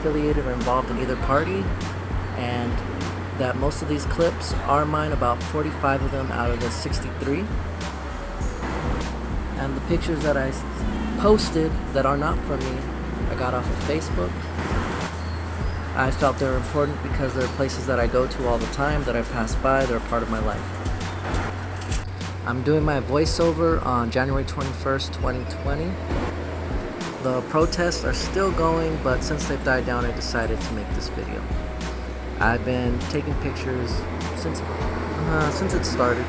affiliated or involved in either party, and that most of these clips are mine, about 45 of them out of the 63. And the pictures that I posted that are not from me, I got off of Facebook. I felt they were important because they're places that I go to all the time, that I pass by, they're a part of my life. I'm doing my voiceover on January 21st, 2020. The protests are still going, but since they've died down, I decided to make this video. I've been taking pictures since, uh, since it started.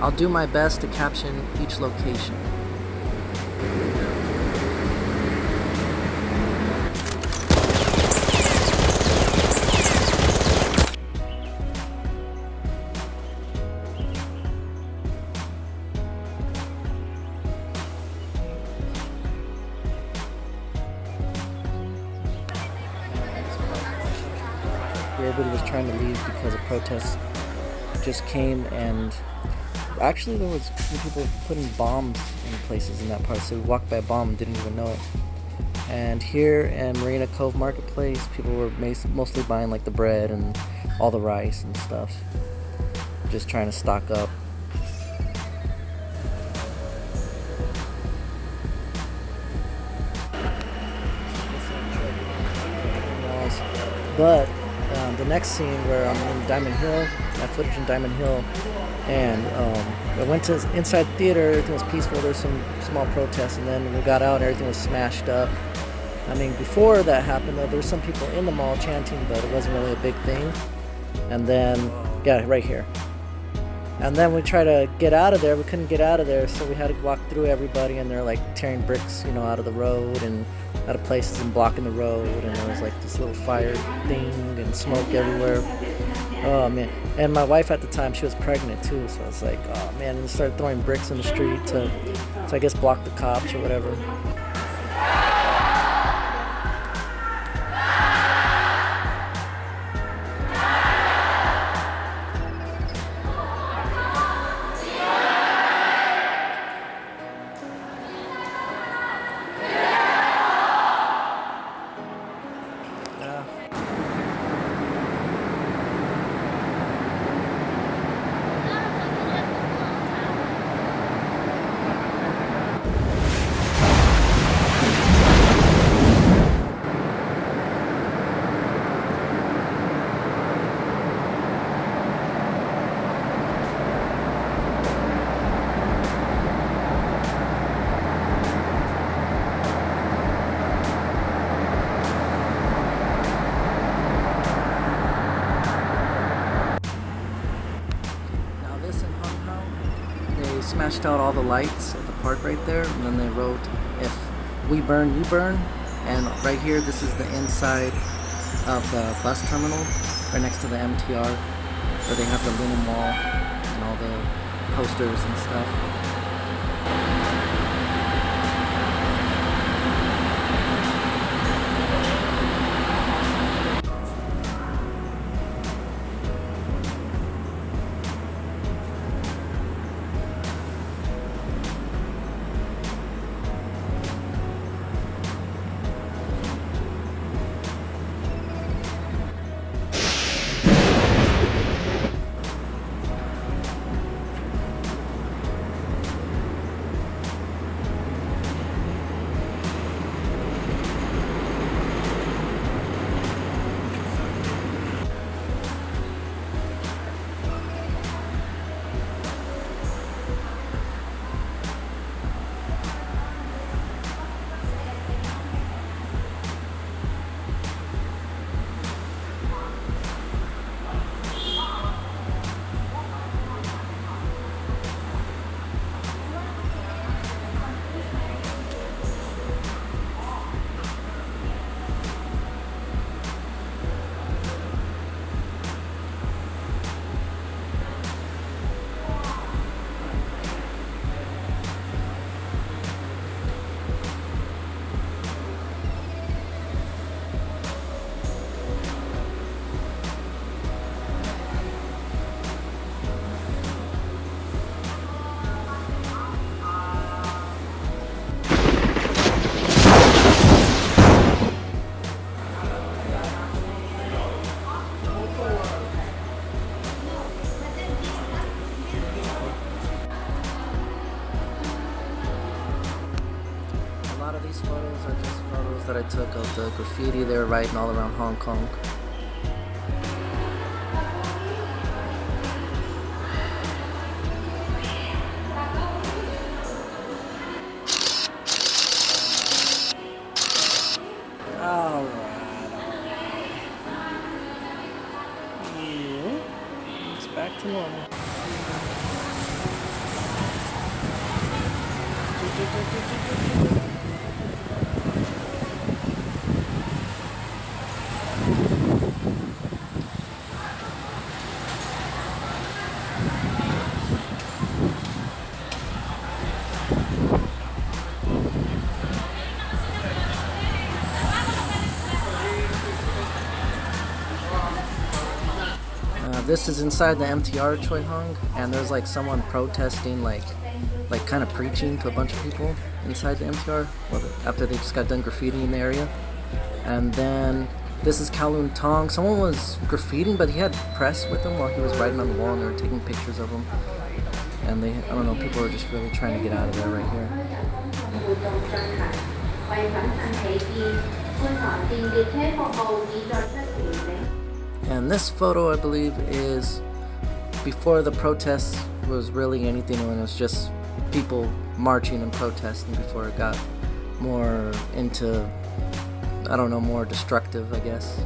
I'll do my best to caption each location. Everybody was trying to leave because a protest just came and actually there was people putting bombs in places in that part so we walked by a bomb and didn't even know it. And here in Marina Cove Marketplace people were mostly buying like the bread and all the rice and stuff just trying to stock up. But um, the next scene where I'm in Diamond Hill, my footage in Diamond Hill, and um, I went to inside theater, everything was peaceful, there was some small protests, and then we got out and everything was smashed up. I mean, before that happened, though, there were some people in the mall chanting, but it wasn't really a big thing. And then, yeah, right here. And then we tried to get out of there, we couldn't get out of there, so we had to walk through everybody, and they're like tearing bricks, you know, out of the road, and out of places and blocking the road and there was like this little fire thing and smoke everywhere. Oh man. And my wife at the time she was pregnant too so I was like oh man and started throwing bricks in the street to, to I guess block the cops or whatever smashed out all the lights at the park right there and then they wrote if we burn you burn. And right here this is the inside of the bus terminal right next to the MTR where they have the Luna Mall and all the posters and stuff the graffiti they were writing all around Hong Kong. Back to normal. This is inside the MTR Choi Hung, and there's like someone protesting, like, like kind of preaching to a bunch of people inside the MTR after they just got done graffitiing in the area. And then this is Kowloon Tong. Someone was graffitiing, but he had press with him while he was writing on the wall, and they were taking pictures of him. And they, I don't know, people are just really trying to get out of there right here. And this photo, I believe, is before the protests was really anything when it was just people marching and protesting before it got more into, I don't know, more destructive, I guess.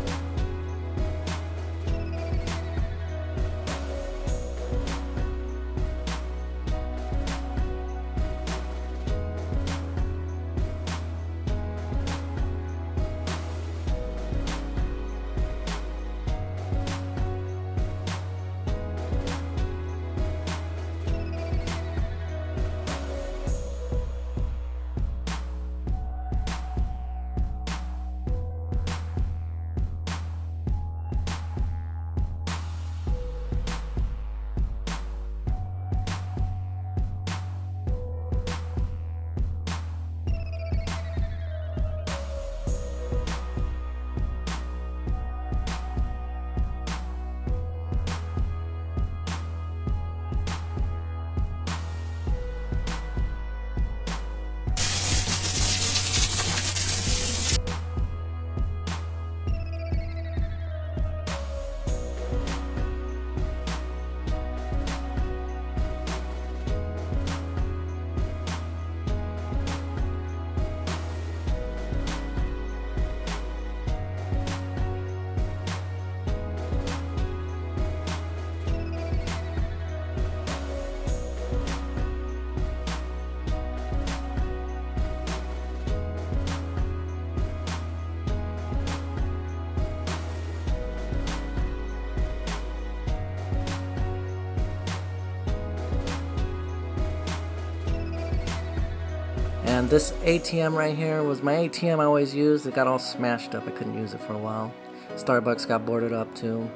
And this ATM right here was my ATM I always used. It got all smashed up. I couldn't use it for a while. Starbucks got boarded up too.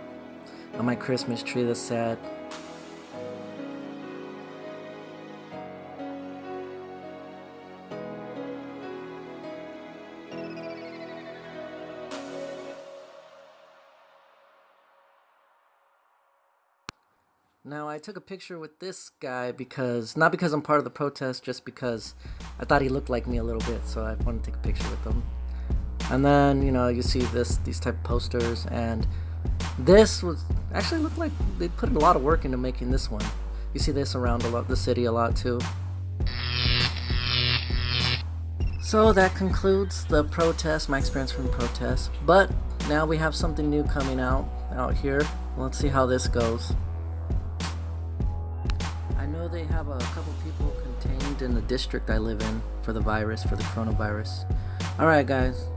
On my Christmas tree, that's sad. Now I took a picture with this guy because not because I'm part of the protest, just because I thought he looked like me a little bit, so I wanted to take a picture with him. And then you know you see this these type of posters, and this was actually looked like they put a lot of work into making this one. You see this around a lot the city a lot too. So that concludes the protest, my experience from the protest. But now we have something new coming out out here. Let's see how this goes. I know they have a couple people contained in the district I live in for the virus, for the coronavirus. Alright guys,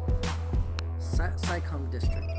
Sai Kung district.